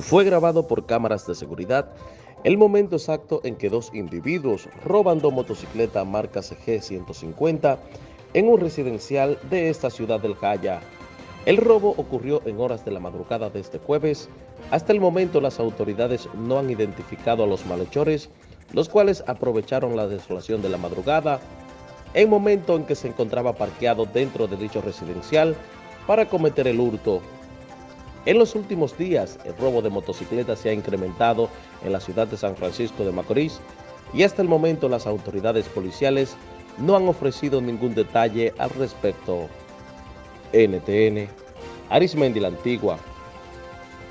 Fue grabado por cámaras de seguridad el momento exacto en que dos individuos roban dos motocicletas marca CG 150 en un residencial de esta ciudad del Jaya. El robo ocurrió en horas de la madrugada de este jueves. Hasta el momento las autoridades no han identificado a los malhechores, los cuales aprovecharon la desolación de la madrugada en momento en que se encontraba parqueado dentro de dicho residencial para cometer el hurto. En los últimos días, el robo de motocicletas se ha incrementado en la ciudad de San Francisco de Macorís y hasta el momento las autoridades policiales no han ofrecido ningún detalle al respecto. NTN, Arismendi la Antigua,